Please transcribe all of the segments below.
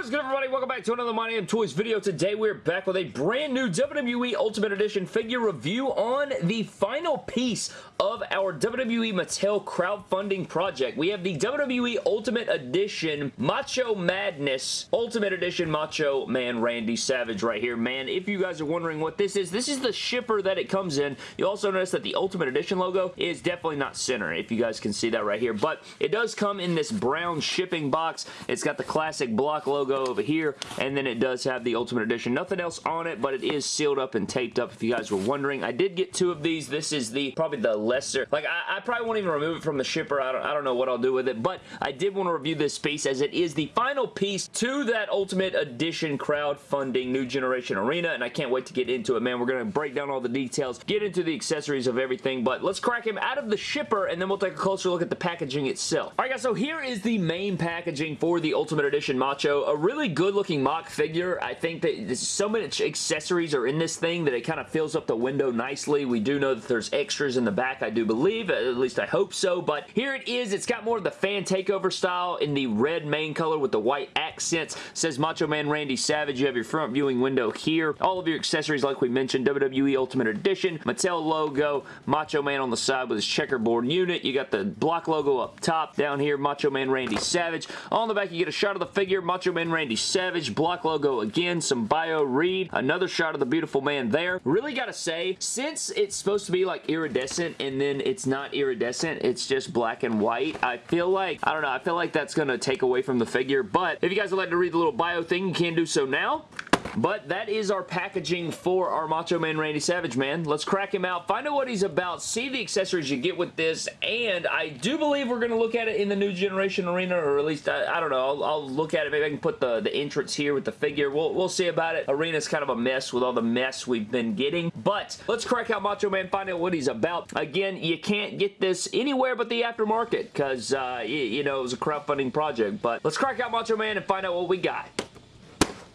What is good everybody? Welcome back to another My Damn Toys video. Today we're back with a brand new WWE Ultimate Edition figure review on the final piece of our WWE Mattel crowdfunding project. We have the WWE Ultimate Edition Macho Madness Ultimate Edition Macho Man Randy Savage right here. Man, if you guys are wondering what this is, this is the shipper that it comes in. You also notice that the Ultimate Edition logo is definitely not center, if you guys can see that right here. But it does come in this brown shipping box. It's got the classic block logo logo over here, and then it does have the Ultimate Edition. Nothing else on it, but it is sealed up and taped up if you guys were wondering. I did get two of these. This is the probably the lesser. Like, I, I probably won't even remove it from the shipper. I don't, I don't know what I'll do with it, but I did want to review this piece as it is the final piece to that Ultimate Edition crowdfunding New Generation Arena, and I can't wait to get into it, man. We're going to break down all the details, get into the accessories of everything, but let's crack him out of the shipper, and then we'll take a closer look at the packaging itself. Alright guys, so here is the main packaging for the Ultimate Edition Macho really good looking mock figure. I think that so many accessories are in this thing that it kind of fills up the window nicely. We do know that there's extras in the back, I do believe. At least I hope so. But here it is. It's got more of the fan takeover style in the red main color with the white accents. It says Macho Man Randy Savage. You have your front viewing window here. All of your accessories, like we mentioned, WWE Ultimate Edition, Mattel logo, Macho Man on the side with his checkerboard unit. You got the block logo up top. Down here, Macho Man Randy Savage. On the back, you get a shot of the figure, Macho Man Randy Savage, block logo again, some bio read, another shot of the beautiful man there. Really gotta say, since it's supposed to be like iridescent and then it's not iridescent, it's just black and white, I feel like, I don't know, I feel like that's gonna take away from the figure, but if you guys would like to read the little bio thing, you can do so now. But that is our packaging for our Macho Man Randy Savage, man. Let's crack him out, find out what he's about, see the accessories you get with this, and I do believe we're going to look at it in the new generation arena, or at least, I, I don't know, I'll, I'll, look at it. Maybe I can put the, the entrance here with the figure. We'll, we'll see about it. Arena's kind of a mess with all the mess we've been getting, but let's crack out Macho Man, find out what he's about. Again, you can't get this anywhere but the aftermarket, because, uh, you, you know, it was a crowdfunding project, but let's crack out Macho Man and find out what we got.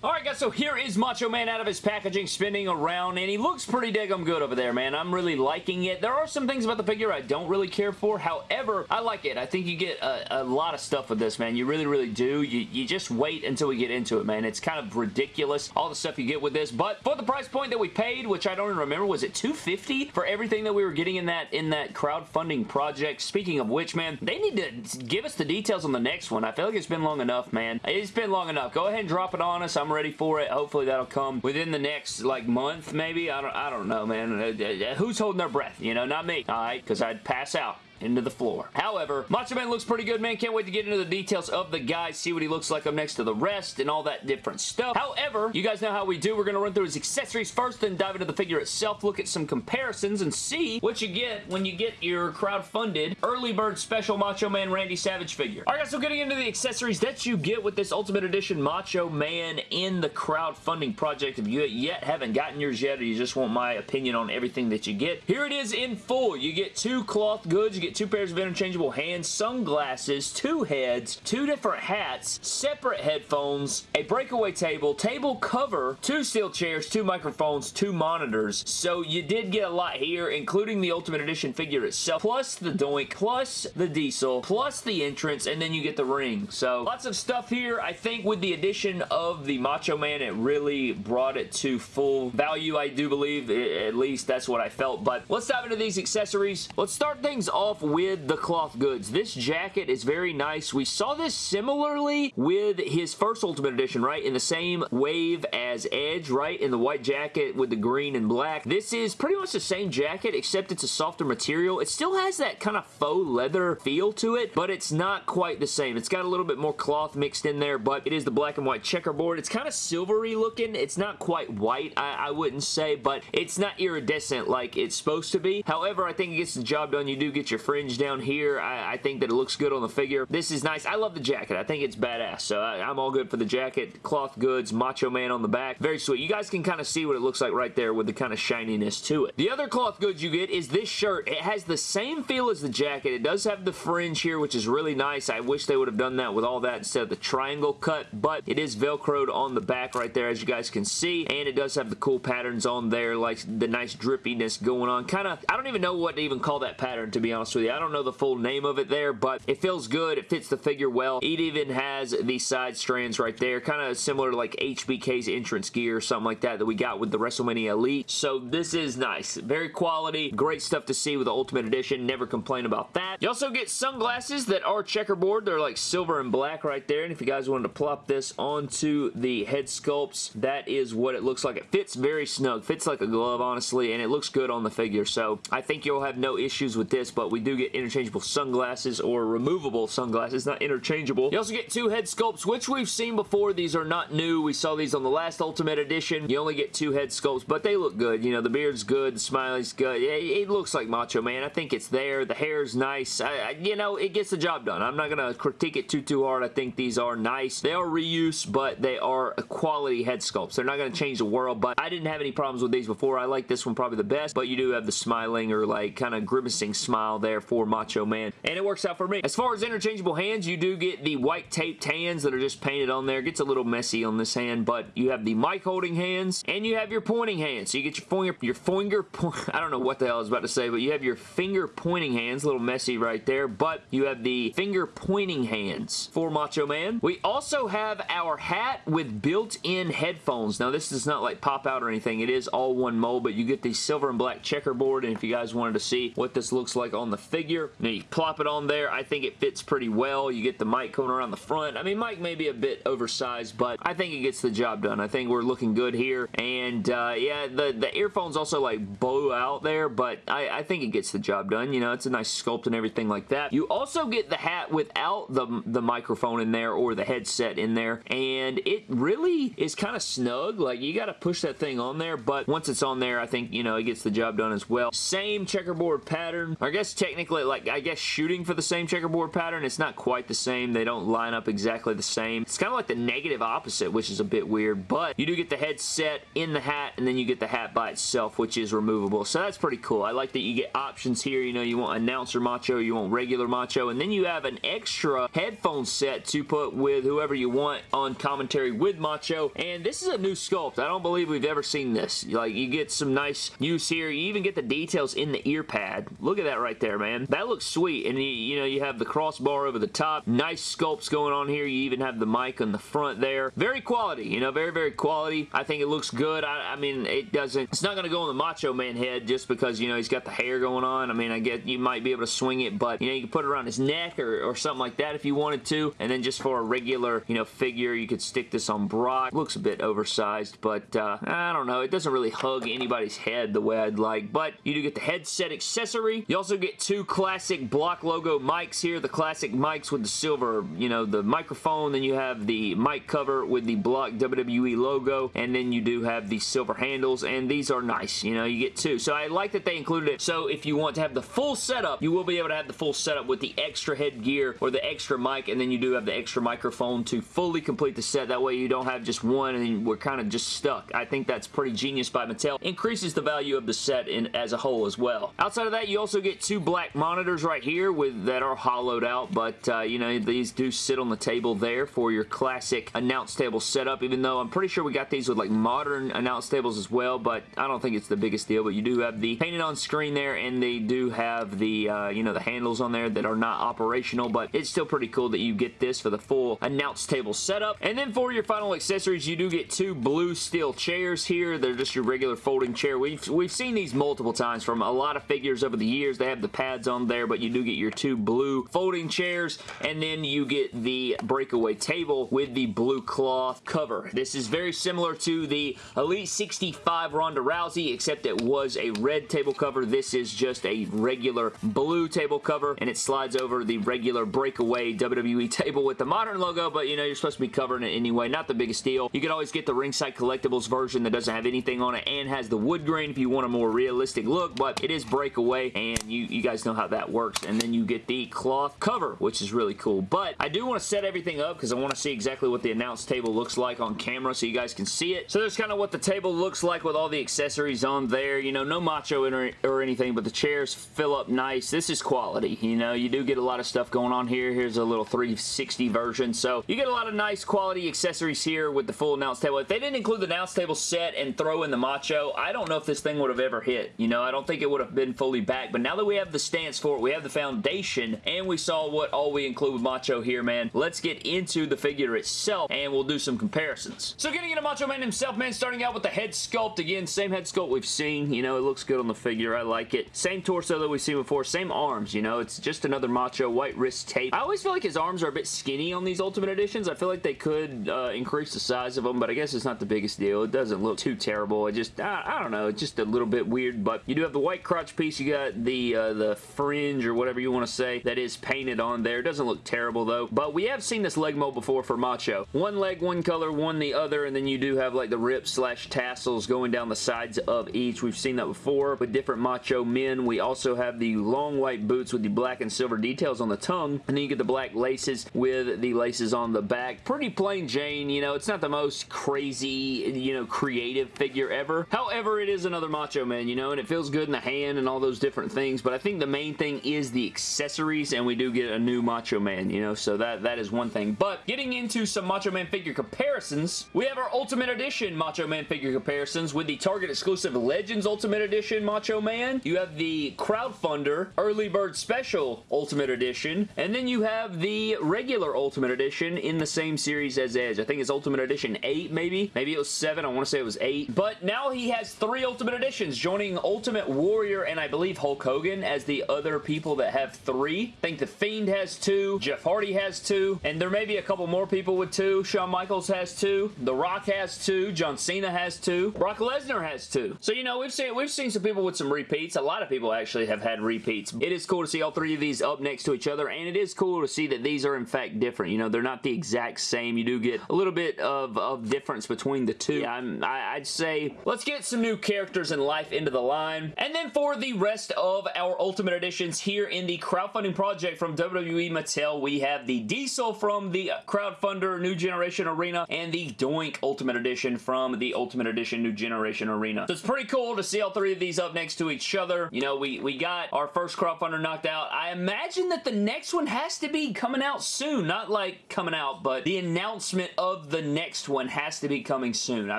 Alright guys, so here is Macho Man out of his packaging spinning around and he looks pretty daggum good over there, man. I'm really liking it. There are some things about the figure I don't really care for. However, I like it. I think you get a, a lot of stuff with this, man. You really, really do. You, you just wait until we get into it, man. It's kind of ridiculous, all the stuff you get with this. But for the price point that we paid, which I don't even remember, was it 250 for everything that we were getting in that in that crowdfunding project? Speaking of which, man, they need to give us the details on the next one. I feel like it's been long enough, man. It's been long enough. Go ahead and drop it on us. I'm I'm ready for it. Hopefully that'll come within the next like month maybe. I don't I don't know man. Uh, uh, who's holding their breath? You know, not me. Alright, because I'd pass out into the floor. However, Macho Man looks pretty good, man. Can't wait to get into the details of the guy, see what he looks like up next to the rest, and all that different stuff. However, you guys know how we do. We're going to run through his accessories first, then dive into the figure itself, look at some comparisons, and see what you get when you get your crowd-funded early bird special Macho Man Randy Savage figure. Alright guys, so getting into the accessories that you get with this Ultimate Edition Macho Man in the crowdfunding project. If you yet haven't gotten yours yet, or you just want my opinion on everything that you get, here it is in full. You get two cloth goods, you get get two pairs of interchangeable hands, sunglasses, two heads, two different hats, separate headphones, a breakaway table, table cover, two steel chairs, two microphones, two monitors. So you did get a lot here, including the Ultimate Edition figure itself, plus the Doink, plus the Diesel, plus the entrance, and then you get the ring. So lots of stuff here. I think with the addition of the Macho Man, it really brought it to full value, I do believe. At least that's what I felt. But let's dive into these accessories. Let's start things off off with the cloth goods. This jacket is very nice. We saw this similarly with his first Ultimate Edition, right? In the same wave as Edge, right? In the white jacket with the green and black. This is pretty much the same jacket, except it's a softer material. It still has that kind of faux leather feel to it, but it's not quite the same. It's got a little bit more cloth mixed in there, but it is the black and white checkerboard. It's kind of silvery looking. It's not quite white, I, I wouldn't say, but it's not iridescent like it's supposed to be. However, I think it gets the job done. You do get your fringe down here. I, I, think that it looks good on the figure. This is nice. I love the jacket. I think it's badass. So I, am all good for the jacket. Cloth goods, Macho Man on the back. Very sweet. You guys can kind of see what it looks like right there with the kind of shininess to it. The other cloth goods you get is this shirt. It has the same feel as the jacket. It does have the fringe here, which is really nice. I wish they would have done that with all that instead of the triangle cut, but it is velcroed on the back right there, as you guys can see, and it does have the cool patterns on there, like the nice drippiness going on. Kind of, I don't even know what to even call that pattern, to be honest with you. I don't know the full name of it there, but it feels good. It fits the figure well. It even has the side strands right there, kind of similar to like HBK's entrance gear or something like that that we got with the WrestleMania Elite. So this is nice. Very quality. Great stuff to see with the Ultimate Edition. Never complain about that. You also get sunglasses that are checkerboard. They're like silver and black right there. And if you guys wanted to plop this onto the head sculpts, that is what it looks like. It fits very snug. Fits like a glove, honestly, and it looks good on the figure. So I think you'll have no issues with this, but we do get interchangeable sunglasses or removable sunglasses, not interchangeable. You also get two head sculpts, which we've seen before. These are not new. We saw these on the last Ultimate Edition. You only get two head sculpts, but they look good. You know, the beard's good, the smiley's good. It, it looks like Macho Man. I think it's there. The hair's nice. I, I, you know, it gets the job done. I'm not going to critique it too, too hard. I think these are nice. They are reuse, but they are quality head sculpts. They're not going to change the world, but I didn't have any problems with these before. I like this one probably the best, but you do have the smiling or like kind of grimacing smile there for Macho Man, and it works out for me. As far as interchangeable hands, you do get the white taped hands that are just painted on there. It gets a little messy on this hand, but you have the mic holding hands, and you have your pointing hands. So you get your finger, your finger, I don't know what the hell I was about to say, but you have your finger pointing hands, a little messy right there, but you have the finger pointing hands for Macho Man. We also have our hat with built-in headphones. Now, this does not like pop out or anything. It is all one mold, but you get the silver and black checkerboard, and if you guys wanted to see what this looks like on the figure, now you plop it on there. I think it fits pretty well. You get the mic going around the front. I mean, mic may be a bit oversized, but I think it gets the job done. I think we're looking good here, and uh, yeah, the, the earphones also like bow out there, but I, I think it gets the job done. You know, it's a nice sculpt and everything like that. You also get the hat without the, the microphone in there or the headset in there, and it really is kind of snug. Like, you got to push that thing on there, but once it's on there, I think, you know, it gets the job done as well. Same checkerboard pattern. I guess technically, like, I guess shooting for the same checkerboard pattern, it's not quite the same. They don't line up exactly the same. It's kind of like the negative opposite, which is a bit weird, but you do get the headset in the hat, and then you get the hat by itself, which is removable. So that's pretty cool. I like that you get options here. You know, you want announcer macho, you want regular macho, and then you have an extra headphone set to put with whoever you want on commentary with macho, and this is a new sculpt. I don't believe we've ever seen this. Like, you get some nice use here. You even get the details in the ear pad. Look at that right man. That looks sweet, and you, you know, you have the crossbar over the top. Nice sculpts going on here. You even have the mic on the front there. Very quality, you know, very, very quality. I think it looks good. I, I mean, it doesn't, it's not going to go on the Macho Man head just because, you know, he's got the hair going on. I mean, I get you might be able to swing it, but, you know, you can put it around his neck or, or something like that if you wanted to. And then just for a regular, you know, figure, you could stick this on Brock. Looks a bit oversized, but uh, I don't know. It doesn't really hug anybody's head the way I'd like, but you do get the headset accessory. You also get two classic block logo mics here. The classic mics with the silver, you know, the microphone. Then you have the mic cover with the block WWE logo, and then you do have the silver handles, and these are nice. You know, you get two. So I like that they included it. So if you want to have the full setup, you will be able to have the full setup with the extra headgear or the extra mic, and then you do have the extra microphone to fully complete the set. That way you don't have just one and we're kind of just stuck. I think that's pretty genius by Mattel. Increases the value of the set in as a whole as well. Outside of that, you also get two black monitors right here with that are hollowed out, but uh, you know, these do sit on the table there for your classic announce table setup, even though I'm pretty sure we got these with like modern announce tables as well, but I don't think it's the biggest deal, but you do have the painted on screen there, and they do have the, uh, you know, the handles on there that are not operational, but it's still pretty cool that you get this for the full announce table setup. And then for your final accessories, you do get two blue steel chairs here. They're just your regular folding chair. We've, we've seen these multiple times from a lot of figures over the years. They have the pads on there, but you do get your two blue folding chairs, and then you get the breakaway table with the blue cloth cover. This is very similar to the Elite 65 Ronda Rousey, except it was a red table cover. This is just a regular blue table cover, and it slides over the regular breakaway WWE table with the modern logo, but you know, you're supposed to be covering it anyway. Not the biggest deal. You can always get the Ringside Collectibles version that doesn't have anything on it and has the wood grain if you want a more realistic look, but it is breakaway, and you, you guys know how that works. And then you get the cloth cover, which is really cool. But I do want to set everything up because I want to see exactly what the announce table looks like on camera so you guys can see it. So there's kind of what the table looks like with all the accessories on there. You know, no macho or, or anything, but the chairs fill up nice. This is quality. You know, you do get a lot of stuff going on here. Here's a little 360 version. So you get a lot of nice quality accessories here with the full announce table. If they didn't include the announce table set and throw in the macho, I don't know if this thing would have ever hit. You know, I don't think it would have been fully back. But now that we have the stance for it. We have the foundation, and we saw what all we include with Macho here, man. Let's get into the figure itself, and we'll do some comparisons. So getting into Macho Man himself, man, starting out with the head sculpt. Again, same head sculpt we've seen. You know, it looks good on the figure. I like it. Same torso that we've seen before. Same arms, you know. It's just another Macho white wrist tape. I always feel like his arms are a bit skinny on these Ultimate Editions. I feel like they could uh, increase the size of them, but I guess it's not the biggest deal. It doesn't look too terrible. It just, I, I don't know, it's just a little bit weird, but you do have the white crotch piece. You got the, uh, the fringe or whatever you want to say that is painted on there. It doesn't look terrible, though, but we have seen this leg mold before for Macho. One leg, one color, one the other, and then you do have like the rips slash tassels going down the sides of each. We've seen that before with different Macho men. We also have the long white boots with the black and silver details on the tongue, and then you get the black laces with the laces on the back. Pretty plain Jane, you know, it's not the most crazy, you know, creative figure ever. However, it is another Macho Man, you know, and it feels good in the hand and all those different things, but I think the main thing is the accessories, and we do get a new Macho Man, you know, so that, that is one thing. But getting into some Macho Man figure comparisons, we have our Ultimate Edition Macho Man figure comparisons with the Target exclusive Legends Ultimate Edition Macho Man. You have the Crowdfunder Early Bird Special Ultimate Edition, and then you have the regular Ultimate Edition in the same series as Edge. I think it's Ultimate Edition 8, maybe? Maybe it was 7. I want to say it was 8. But now he has three Ultimate Editions, joining Ultimate Warrior and I believe Hulk Hogan as the other people that have three. I think The Fiend has two. Jeff Hardy has two. And there may be a couple more people with two. Shawn Michaels has two. The Rock has two. John Cena has two. Brock Lesnar has two. So, you know, we've seen, we've seen some people with some repeats. A lot of people actually have had repeats. It is cool to see all three of these up next to each other, and it is cool to see that these are, in fact, different. You know, they're not the exact same. You do get a little bit of, of difference between the two. Yeah, I'm, I, I'd say let's get some new characters in life into the line. And then for the rest of our Ultimate Editions here in the crowdfunding project from WWE Mattel, we have the Diesel from the Crowdfunder New Generation Arena and the Doink Ultimate Edition from the Ultimate Edition New Generation Arena. So it's pretty cool to see all three of these up next to each other. You know, we, we got our first crowdfunder knocked out. I imagine that the next one has to be coming out soon. Not like coming out, but the announcement of the next one has to be coming soon. I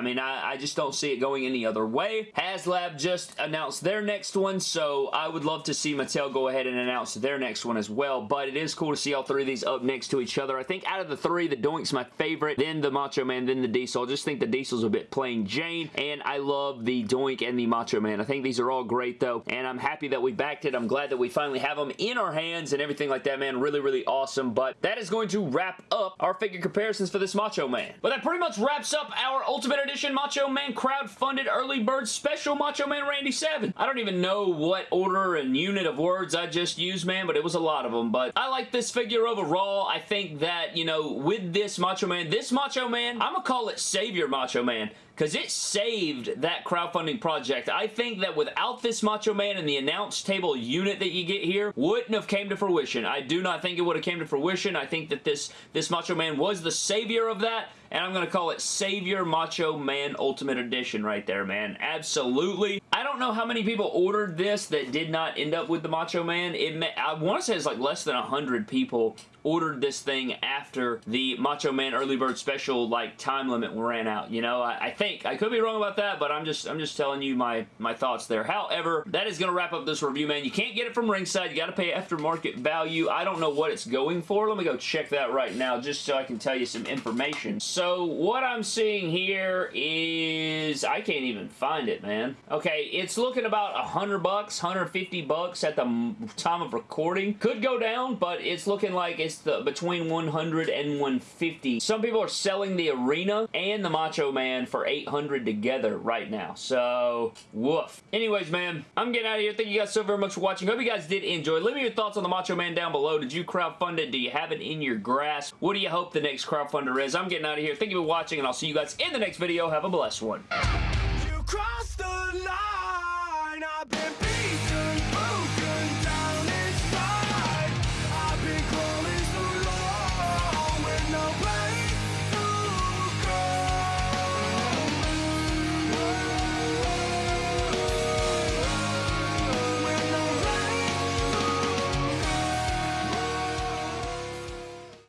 mean, I, I just don't see it going any other way. HasLab just announced their next one, so I would love to see Mattel go ahead and announce their next one as well, but it is cool to see all three of these up next to each other. I think out of the three, the Doink's my favorite, then the Macho Man, then the Diesel. I just think the Diesel's a bit plain Jane, and I love the Doink and the Macho Man. I think these are all great, though, and I'm happy that we backed it. I'm glad that we finally have them in our hands and everything like that, man. Really, really awesome, but that is going to wrap up our figure comparisons for this Macho Man. But that pretty much wraps up our Ultimate Edition Macho Man crowd-funded early bird special Macho Man Randy Savage. I don't even know what order and unit of words I just used, man, but it was a lot of them, but I like this figure overall. I think that, you know, with this Macho Man, this Macho Man, I'm gonna call it Savior Macho Man because it saved that crowdfunding project. I think that without this Macho Man and the announce table unit that you get here, wouldn't have came to fruition. I do not think it would have came to fruition. I think that this, this Macho Man was the savior of that, and I'm going to call it Savior Macho Man Ultimate Edition right there, man. Absolutely. I don't know how many people ordered this that did not end up with the Macho Man. It I want to say it's like less than 100 people ordered this thing after the Macho Man Early Bird Special like time limit ran out. You know, I, I, think I could be wrong about that, but I'm just I'm just telling you my my thoughts there. However, that is going to wrap up this review, man. You can't get it from ringside. You got to pay aftermarket value. I don't know what it's going for. Let me go check that right now just so I can tell you some information. So what I'm seeing here is I can't even find it, man. Okay, it's looking about 100 bucks, 150 bucks at the time of recording. Could go down, but it's looking like it's the between 100 and 150. Some people are selling the Arena and the Macho Man for 800 together right now. So, woof. Anyways, man, I'm getting out of here. Thank you guys so very much for watching. Hope you guys did enjoy. Leave me your thoughts on the Macho Man down below. Did you crowdfund it? Do you have it in your grasp? What do you hope the next crowdfunder is? I'm getting out of here. Thank you for watching, and I'll see you guys in the next video. Have a blessed one.